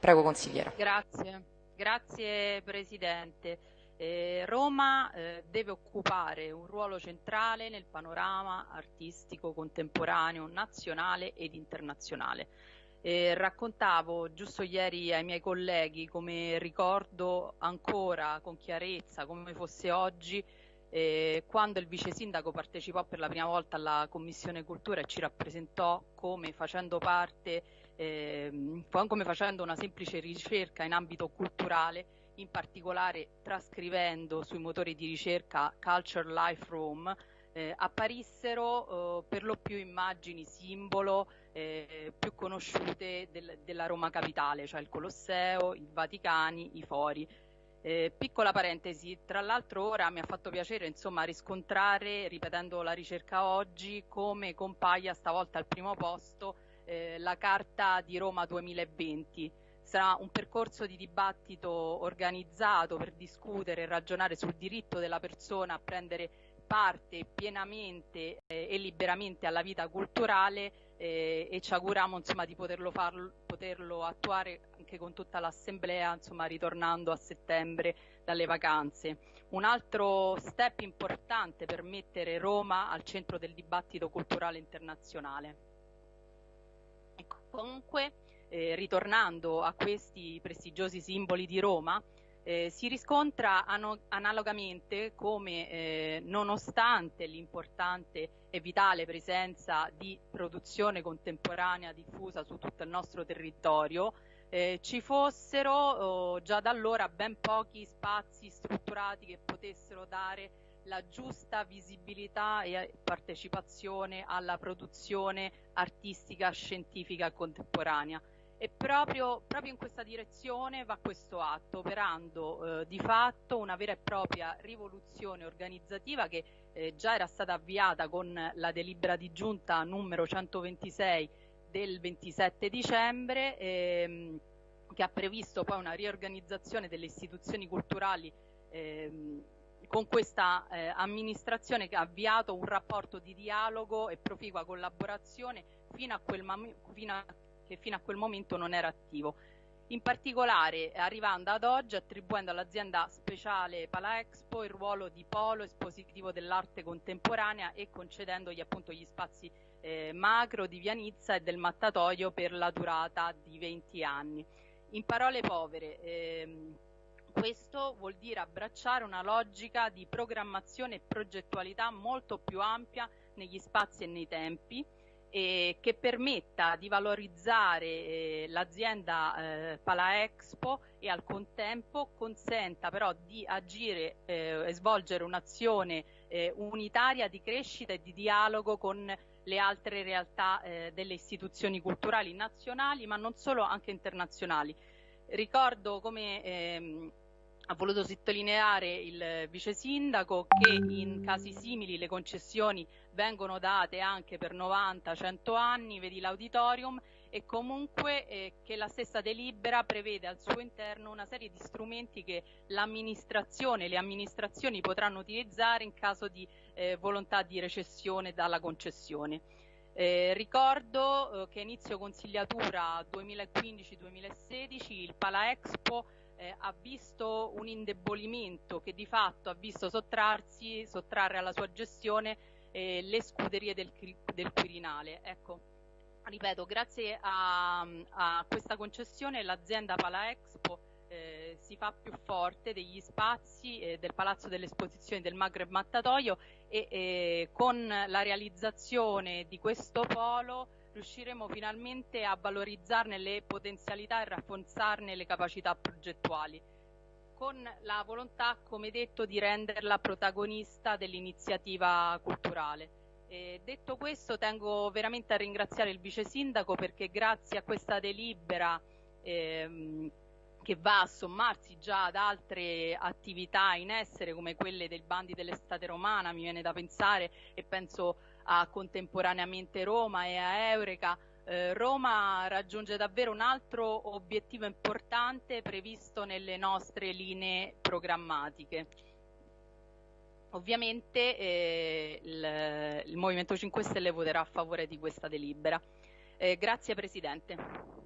Prego consigliera. Grazie, grazie Presidente. Eh, Roma eh, deve occupare un ruolo centrale nel panorama artistico contemporaneo nazionale ed internazionale. Eh, raccontavo giusto ieri ai miei colleghi come ricordo ancora con chiarezza come fosse oggi eh, quando il vice sindaco partecipò per la prima volta alla Commissione Cultura e ci rappresentò come facendo parte, eh, come facendo una semplice ricerca in ambito culturale, in particolare trascrivendo sui motori di ricerca Culture Life Room, eh, apparissero eh, per lo più immagini simbolo eh, più conosciute del, della Roma capitale, cioè il Colosseo, i Vaticani, i Fori. Eh, piccola parentesi, tra l'altro ora mi ha fatto piacere insomma, riscontrare, ripetendo la ricerca oggi, come compaia stavolta al primo posto eh, la Carta di Roma 2020. Sarà un percorso di dibattito organizzato per discutere e ragionare sul diritto della persona a prendere parte pienamente eh, e liberamente alla vita culturale eh, e ci auguriamo insomma, di poterlo, farlo, poterlo attuare anche con tutta l'assemblea insomma, ritornando a settembre dalle vacanze. Un altro step importante per mettere Roma al centro del dibattito culturale internazionale. Ecco, comunque, eh, ritornando a questi prestigiosi simboli di Roma, eh, si riscontra analogamente come eh, nonostante l'importante e vitale presenza di produzione contemporanea diffusa su tutto il nostro territorio, eh, ci fossero oh, già da allora ben pochi spazi strutturati che potessero dare la giusta visibilità e partecipazione alla produzione artistica, scientifica contemporanea. E proprio, proprio, in questa direzione va questo atto, operando eh, di fatto una vera e propria rivoluzione organizzativa che eh, già era stata avviata con la delibera di giunta numero 126 del 27 dicembre, ehm, che ha previsto poi una riorganizzazione delle istituzioni culturali ehm, con questa eh, amministrazione che ha avviato un rapporto di dialogo e proficua collaborazione fino a fino a che fino a quel momento non era attivo. In particolare arrivando ad oggi attribuendo all'azienda speciale Pala Expo il ruolo di polo espositivo dell'arte contemporanea e concedendogli appunto gli spazi eh, macro di Vianizza e del mattatoio per la durata di 20 anni. In parole povere, ehm, questo vuol dire abbracciare una logica di programmazione e progettualità molto più ampia negli spazi e nei tempi, eh, che permetta di valorizzare eh, l'azienda eh, Pala Expo e al contempo consenta però di agire eh, e svolgere un'azione eh, unitaria di crescita e di dialogo con le altre realtà eh, delle istituzioni culturali nazionali ma non solo anche internazionali. Ricordo come ehm, ha voluto sottolineare il vice sindaco che in casi simili le concessioni vengono date anche per 90-100 anni, vedi l'auditorium, e comunque eh, che la stessa delibera prevede al suo interno una serie di strumenti che l'amministrazione e le amministrazioni potranno utilizzare in caso di eh, volontà di recessione dalla concessione. Eh, ricordo eh, che inizio consigliatura 2015-2016 il Pala Expo eh, ha visto un indebolimento che di fatto ha visto sottrarsi, sottrarre alla sua gestione eh, le scuderie del, del Quirinale. Ecco, ripeto, grazie a, a questa concessione l'azienda Pala Expo eh, si fa più forte degli spazi eh, del Palazzo delle Esposizioni del Maghreb Mattatoio e eh, con la realizzazione di questo polo riusciremo finalmente a valorizzarne le potenzialità e rafforzarne le capacità progettuali con la volontà, come detto, di renderla protagonista dell'iniziativa culturale. E detto questo, tengo veramente a ringraziare il vice sindaco perché grazie a questa delibera ehm, che va a sommarsi già ad altre attività in essere come quelle del bandi dell'estate romana, mi viene da pensare e penso a contemporaneamente Roma e a Eureka, eh, Roma raggiunge davvero un altro obiettivo importante previsto nelle nostre linee programmatiche. Ovviamente eh, il, il, Movimento 5 Stelle voterà a favore di questa delibera. Eh, grazie Presidente.